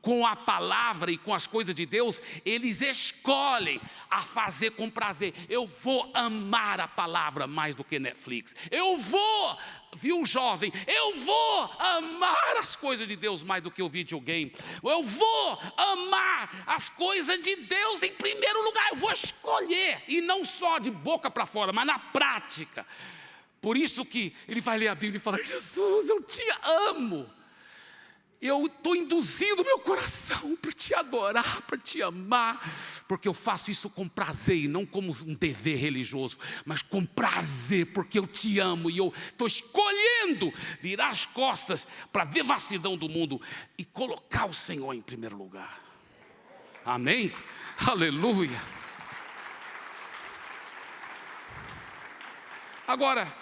com a palavra e com as coisas de Deus, eles escolhem a fazer com prazer. Eu vou amar a palavra mais do que Netflix. Eu vou, viu jovem, eu vou amar as coisas de Deus mais do que o videogame. Eu vou amar as coisas de Deus em primeiro lugar. Eu vou escolher, e não só de boca para fora, mas na prática. Por isso que ele vai ler a Bíblia e fala, Jesus, eu te amo eu estou induzindo meu coração para te adorar, para te amar, porque eu faço isso com prazer e não como um dever religioso, mas com prazer, porque eu te amo e eu estou escolhendo virar as costas para a devassidão do mundo e colocar o Senhor em primeiro lugar. Amém? Aleluia. Agora,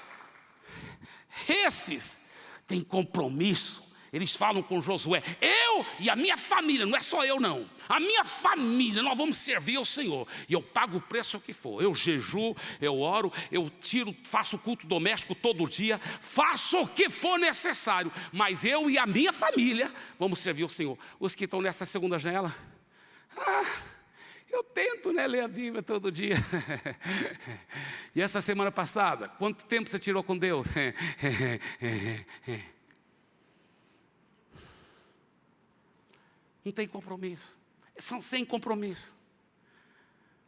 esses têm compromisso eles falam com Josué, eu e a minha família, não é só eu não, a minha família, nós vamos servir ao Senhor, e eu pago o preço que for, eu jejuo, eu oro, eu tiro, faço culto doméstico todo dia, faço o que for necessário, mas eu e a minha família vamos servir ao Senhor. Os que estão nessa segunda janela, ah, eu tento né, ler a Bíblia todo dia. [LAUGHS] e essa semana passada, quanto tempo você tirou com Deus? [LAUGHS] Não tem compromisso. São sem compromisso.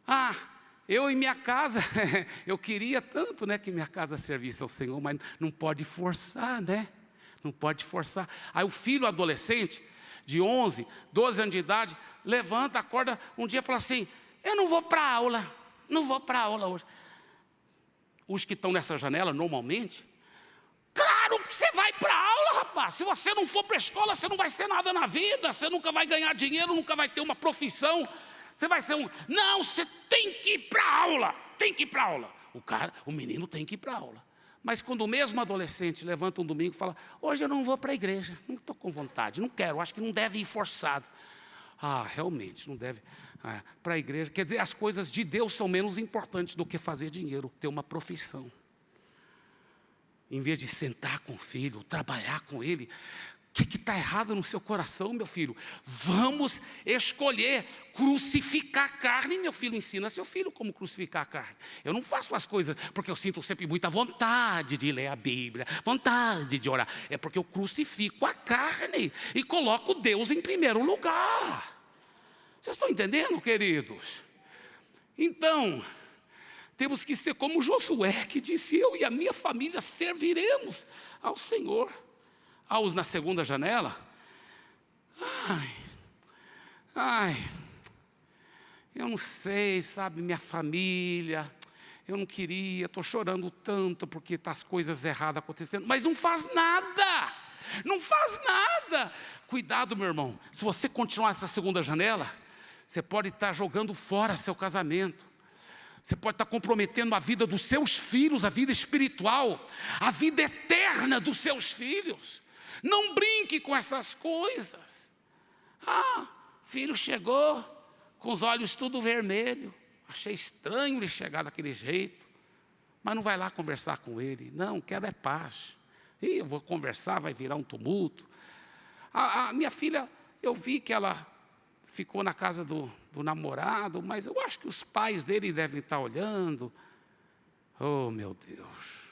Ah, eu e minha casa, [LAUGHS] eu queria tanto né, que minha casa servisse ao Senhor, mas não pode forçar, né? Não pode forçar. Aí o filho adolescente, de 11, 12 anos de idade, levanta, acorda um dia e fala assim: Eu não vou para aula, não vou para aula hoje. os que estão nessa janela normalmente, claro que você vai para a aula, rapaz. Se você não for para a escola, você não vai ser nada na vida, você nunca vai ganhar dinheiro, nunca vai ter uma profissão. Você vai ser um. Não, você tem que ir para aula, tem que ir para aula. O cara, o menino tem que ir para aula. Mas quando o mesmo adolescente levanta um domingo e fala: Hoje eu não vou para a igreja, não estou com vontade, não quero, acho que não deve ir forçado. Ah, realmente, não deve ah, para a igreja. Quer dizer, as coisas de Deus são menos importantes do que fazer dinheiro, ter uma profissão. Em vez de sentar com o filho, trabalhar com ele, o que está errado no seu coração, meu filho? Vamos escolher crucificar a carne. Meu filho ensina seu filho como crucificar a carne. Eu não faço as coisas porque eu sinto sempre muita vontade de ler a Bíblia, vontade de orar. É porque eu crucifico a carne e coloco Deus em primeiro lugar. Vocês estão entendendo, queridos? Então, temos que ser como Josué, que disse: Eu e a minha família serviremos ao Senhor aos na segunda janela. Ai, ai, eu não sei, sabe, minha família, eu não queria, estou chorando tanto porque está as coisas erradas acontecendo, mas não faz nada, não faz nada. Cuidado, meu irmão, se você continuar essa segunda janela, você pode estar tá jogando fora seu casamento. Você pode estar comprometendo a vida dos seus filhos, a vida espiritual, a vida eterna dos seus filhos. Não brinque com essas coisas. Ah, filho chegou com os olhos tudo vermelho. Achei estranho ele chegar daquele jeito. Mas não vai lá conversar com ele. Não, quero é paz. E eu vou conversar, vai virar um tumulto. A, a minha filha, eu vi que ela ficou na casa do, do namorado, mas eu acho que os pais dele devem estar olhando. Oh, meu Deus.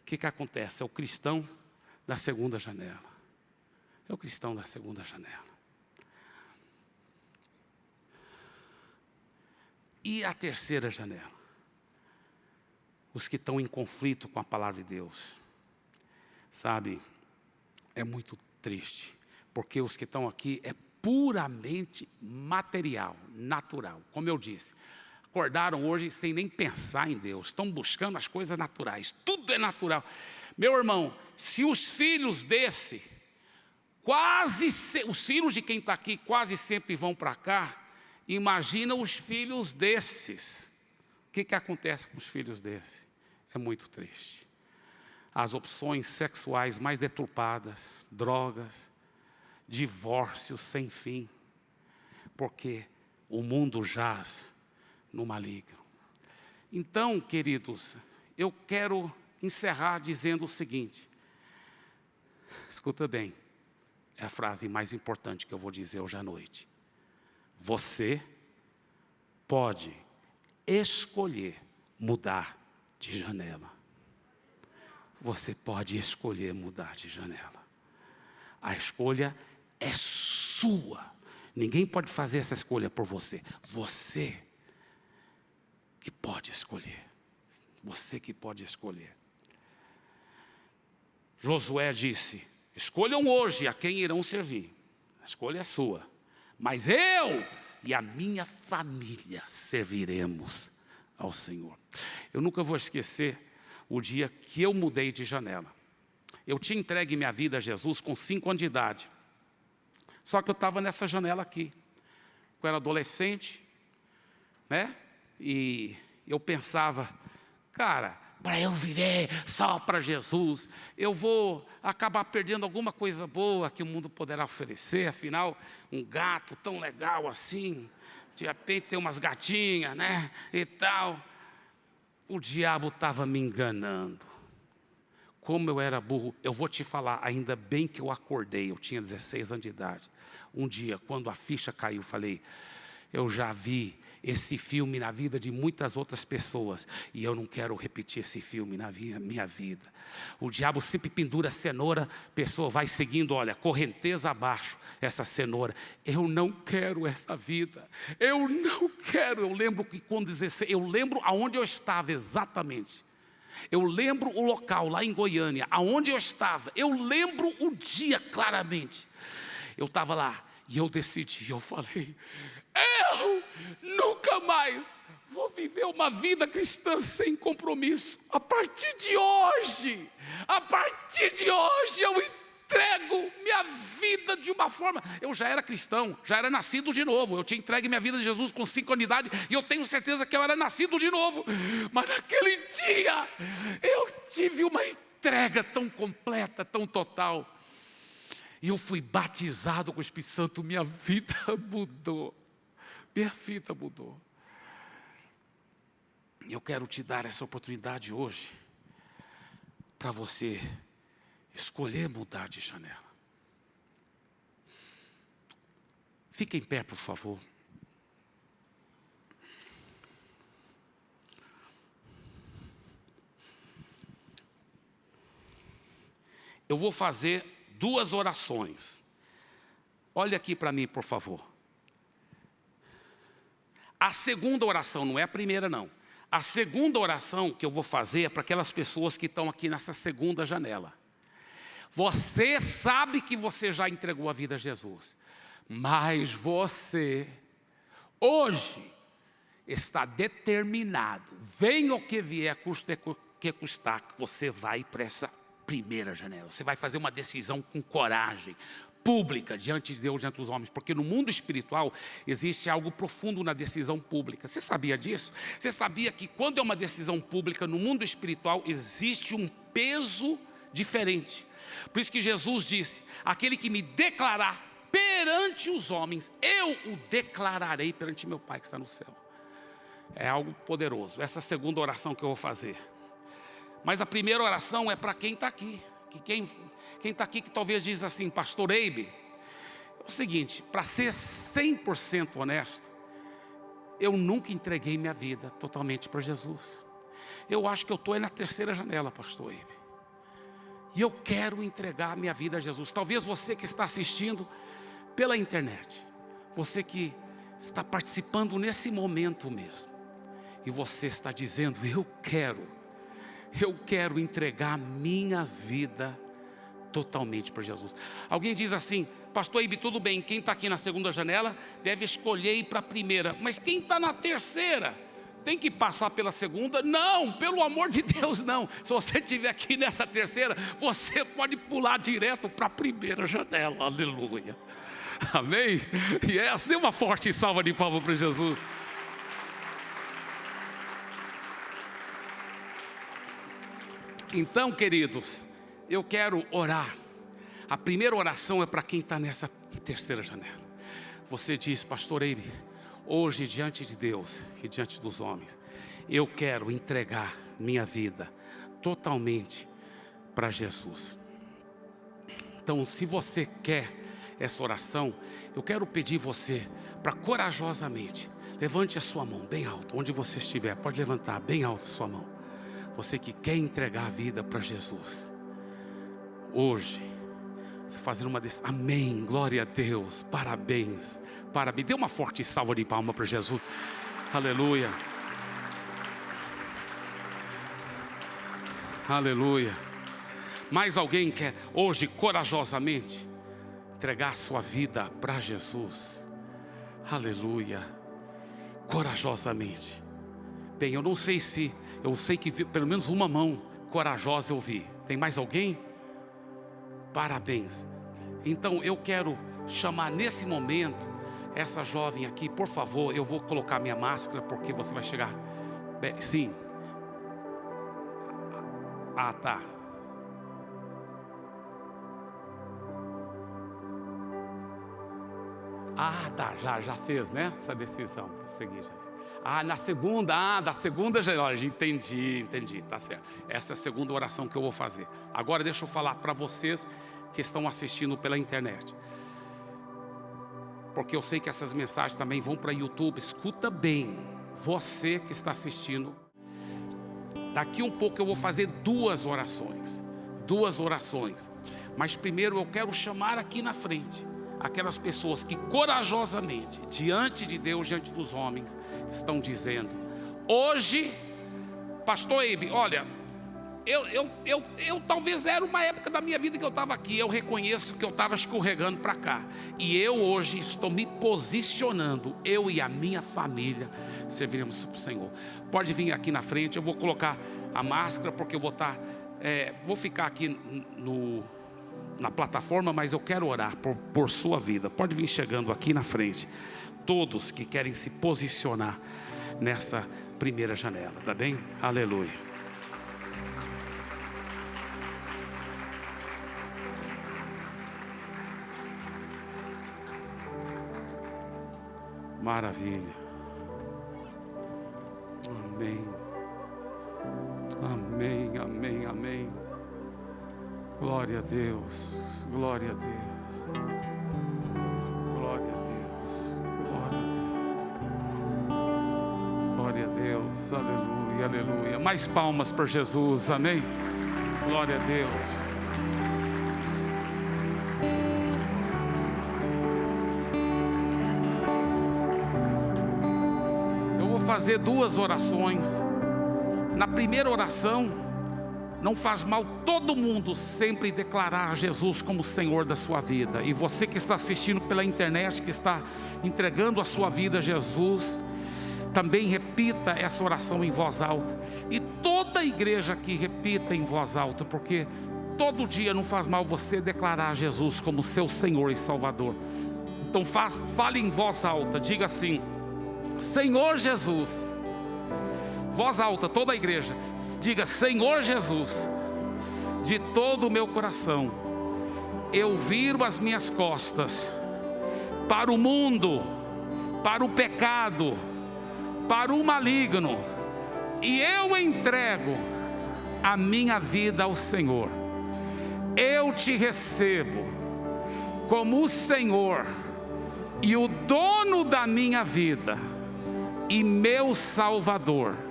O que, que acontece? É o cristão da segunda janela. É o cristão da segunda janela. E a terceira janela? Os que estão em conflito com a palavra de Deus. Sabe, é muito triste, porque os que estão aqui é puramente material, natural, como eu disse. Acordaram hoje sem nem pensar em Deus, estão buscando as coisas naturais, tudo é natural. Meu irmão, se os filhos desse, quase, os filhos de quem está aqui quase sempre vão para cá, imagina os filhos desses. O que, que acontece com os filhos desses? É muito triste. As opções sexuais mais deturpadas, drogas, divórcio sem fim, porque o mundo jaz no maligno. Então, queridos, eu quero encerrar dizendo o seguinte: escuta bem, é a frase mais importante que eu vou dizer hoje à noite. Você pode escolher mudar de janela. Você pode escolher mudar de janela. A escolha é sua. Ninguém pode fazer essa escolha por você. Você que pode escolher. Você que pode escolher. Josué disse: Escolham hoje a quem irão servir. A escolha é sua. Mas eu e a minha família serviremos ao Senhor. Eu nunca vou esquecer o dia que eu mudei de janela. Eu tinha entregue minha vida a Jesus com cinco anos de idade. Só que eu estava nessa janela aqui. Eu era adolescente, né? E eu pensava, cara, para eu viver só para Jesus, eu vou acabar perdendo alguma coisa boa que o mundo poderá oferecer, afinal, um gato tão legal assim, de repente tem umas gatinhas, né, e tal. O diabo estava me enganando. Como eu era burro, eu vou te falar, ainda bem que eu acordei, eu tinha 16 anos de idade. Um dia, quando a ficha caiu, falei, eu já vi esse filme na vida de muitas outras pessoas e eu não quero repetir esse filme na minha, vida. O diabo sempre pendura cenoura, pessoa vai seguindo, olha, correnteza abaixo, essa cenoura. Eu não quero essa vida, eu não quero. Eu lembro que quando 16, eu lembro aonde eu estava exatamente. Eu lembro o local lá em Goiânia, aonde eu estava. Eu lembro o dia claramente. Eu estava lá e eu decidi, eu falei, eu nunca mais vou viver uma vida cristã sem compromisso. A partir de hoje, a partir de hoje eu entrego minha vida de uma forma. Eu já era cristão, já era nascido de novo. Eu tinha entregue minha vida a Jesus com cinco anos e eu tenho certeza que eu era nascido de novo. Mas naquele dia eu tive uma entrega tão completa, tão total. E eu fui batizado com o Espírito Santo, minha vida [LAUGHS] mudou. Minha vida mudou. E eu quero te dar essa oportunidade hoje para você escolher mudar de janela. Fique em pé, por favor. Eu vou fazer duas orações. Olha aqui para mim, por favor. A segunda oração, não é a primeira não. A segunda oração que eu vou fazer é para aquelas pessoas que estão aqui nessa segunda janela. Você sabe que você já entregou a vida a Jesus, mas você, hoje, está determinado, venha o que vier, custe que custar, que você vai para essa primeira janela. Você vai fazer uma decisão com coragem, pública diante de Deus, diante dos homens, porque no mundo espiritual existe algo profundo na decisão pública. Você sabia disso? Você sabia que quando é uma decisão pública no mundo espiritual existe um peso diferente. Por isso que Jesus disse: aquele que me declarar perante os homens, eu o declararei perante meu Pai que está no céu. É algo poderoso. Essa é a segunda oração que eu vou fazer. Mas a primeira oração é para quem está aqui. Que quem está aqui que talvez diz assim, pastor Eibe, é o seguinte, para ser 100% honesto, eu nunca entreguei minha vida totalmente para Jesus. Eu acho que eu estou na terceira janela, pastor Eibe. E eu quero entregar minha vida a Jesus. Talvez você que está assistindo pela internet, você que está participando nesse momento mesmo, e você está dizendo, eu quero, eu quero entregar minha vida totalmente para Jesus. Alguém diz assim, pastor Ibe, tudo bem, quem está aqui na segunda janela deve escolher ir para a primeira, mas quem está na terceira tem que passar pela segunda? Não, pelo amor de Deus, não. Se você estiver aqui nessa terceira, você pode pular direto para a primeira janela, aleluia. Amém? Essa, dê uma forte salva de palmas para Jesus. Então, queridos, eu quero orar. A primeira oração é para quem está nessa terceira janela. Você diz, pastor Eibe, hoje diante de Deus e diante dos homens, eu quero entregar minha vida totalmente para Jesus. Então, se você quer essa oração, eu quero pedir você para corajosamente, levante a sua mão bem alto, onde você estiver, pode levantar bem alto a sua mão. Você que quer entregar a vida para Jesus hoje, você fazer uma decisão. Amém, glória a Deus, parabéns, parabéns. Dê uma forte salva de palma para Jesus, aleluia, aleluia. Mais alguém quer hoje corajosamente entregar sua vida para Jesus, aleluia, corajosamente. Bem, eu não sei se, eu sei que pelo menos uma mão corajosa eu vi. Tem mais alguém? Parabéns. Então eu quero chamar nesse momento essa jovem aqui, por favor, eu vou colocar minha máscara porque você vai chegar. Sim. Ah, tá. Ah, tá, já, já fez, né? Essa decisão. Seguir, ah, na segunda, ah, da segunda já, entendi, entendi, tá certo. Essa é a segunda oração que eu vou fazer. Agora deixa eu falar para vocês que estão assistindo pela internet. Porque eu sei que essas mensagens também vão para YouTube. Escuta bem, você que está assistindo. Daqui um pouco eu vou fazer duas orações. Duas orações. Mas primeiro eu quero chamar aqui na frente aquelas pessoas que corajosamente, diante de Deus, diante dos homens, estão dizendo: hoje, Pastor Eibe, olha, eu, eu, eu, eu talvez era uma época da minha vida que eu estava aqui, eu reconheço que eu estava escorregando para cá. E eu hoje estou me posicionando, eu e a minha família serviremos para o Senhor. Pode vir aqui na frente, eu vou colocar a máscara, porque eu vou estar, tá, é, vou ficar aqui no, na plataforma, mas eu quero orar por, por sua vida. Pode vir chegando aqui na frente, todos que querem se posicionar nessa primeira janela, tá bem? Aleluia. Maravilha. Amém. Glória a Deus. Glória a Deus. Glória a Deus. Glória a Deus. Glória a Deus. Aleluia, aleluia. Mais palmas para Jesus. Amém. Glória a Deus. fazer duas orações. Na primeira oração, não faz mal todo mundo sempre declarar Jesus como Senhor da sua vida. E você que está assistindo pela internet, que está entregando a sua vida a Jesus, também repita essa oração em voz alta. E toda a igreja aqui repita em voz alta, porque todo dia não faz mal você declarar Jesus como seu Senhor e Salvador. Então faz, fale em voz alta, diga assim: Senhor Jesus, voz alta, toda a igreja, diga: Senhor Jesus, de todo o meu coração, eu viro as minhas costas para o mundo, para o pecado, para o maligno, e eu entrego a minha vida ao Senhor. Eu te recebo como o Senhor e o dono da minha vida e meu Salvador.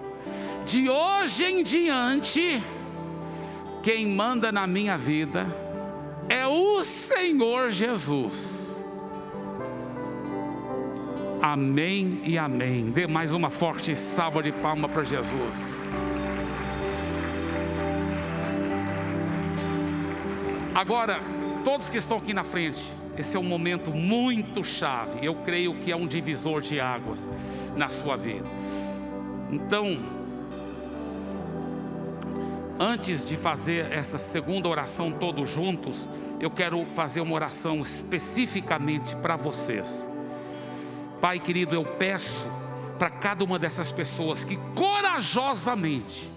De hoje em diante, quem manda na minha vida é o Senhor Jesus. Amém e amém. Dê mais uma forte salva de palma para Jesus. Agora, todos que estão aqui na frente, esse é um momento muito chave. Eu creio que é um divisor de águas na sua vida. Então, antes de fazer essa segunda oração todos juntos, eu quero fazer uma oração especificamente para vocês. Pai querido, eu peço para cada uma dessas pessoas que corajosamente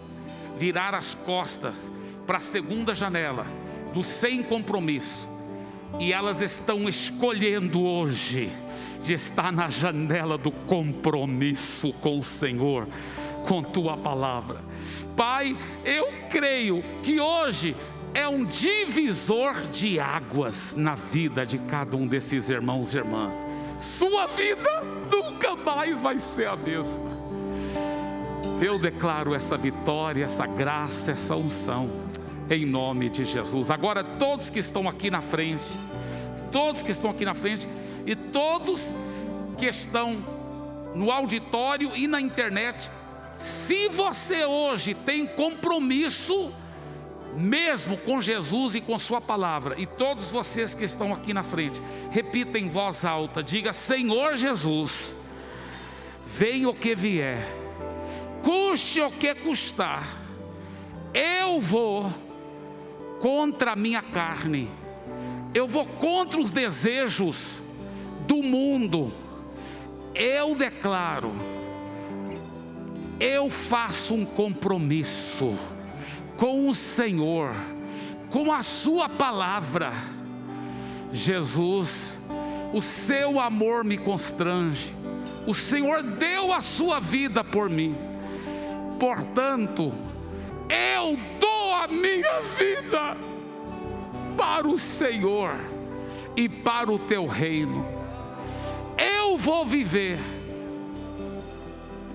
virar as costas para a segunda janela do sem compromisso e elas estão escolhendo hoje de estar na janela do compromisso com o Senhor, com tua palavra. Pai, eu creio que hoje é um divisor de águas na vida de cada um desses irmãos e irmãs. Sua vida nunca mais vai ser a mesma. Eu declaro essa vitória, essa graça, essa unção, em nome de Jesus. Agora, todos que estão aqui na frente, todos que estão aqui na frente e todos que estão no auditório e na internet, se você hoje tem compromisso mesmo com Jesus e com Sua palavra, e todos vocês que estão aqui na frente, repita em voz alta: diga, Senhor Jesus, venha o que vier, custe o que custar, eu vou contra a minha carne eu vou contra os desejos do mundo, eu declaro, eu faço um compromisso com o Senhor, com a Sua palavra. Jesus, o seu amor me constrange, o Senhor deu a sua vida por mim, portanto, eu dou a minha vida para o Senhor e para o teu reino. Eu vou viver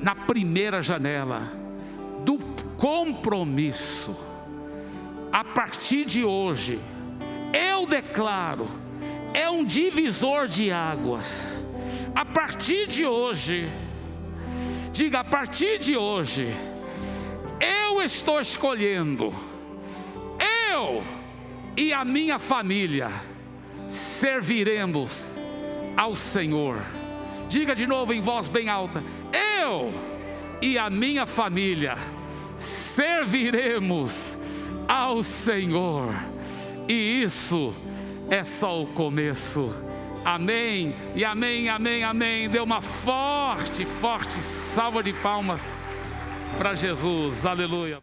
na primeira janela do compromisso. A partir de hoje, eu declaro, é um divisor de águas. A partir de hoje, diga, a partir de hoje, eu estou escolhendo eu e a minha família serviremos ao Senhor. Diga de novo em voz bem alta: Eu e a minha família serviremos ao Senhor. E isso é só o começo. Amém, e amém, amém, amém. Dê uma forte, forte salva de palmas para Jesus. Aleluia.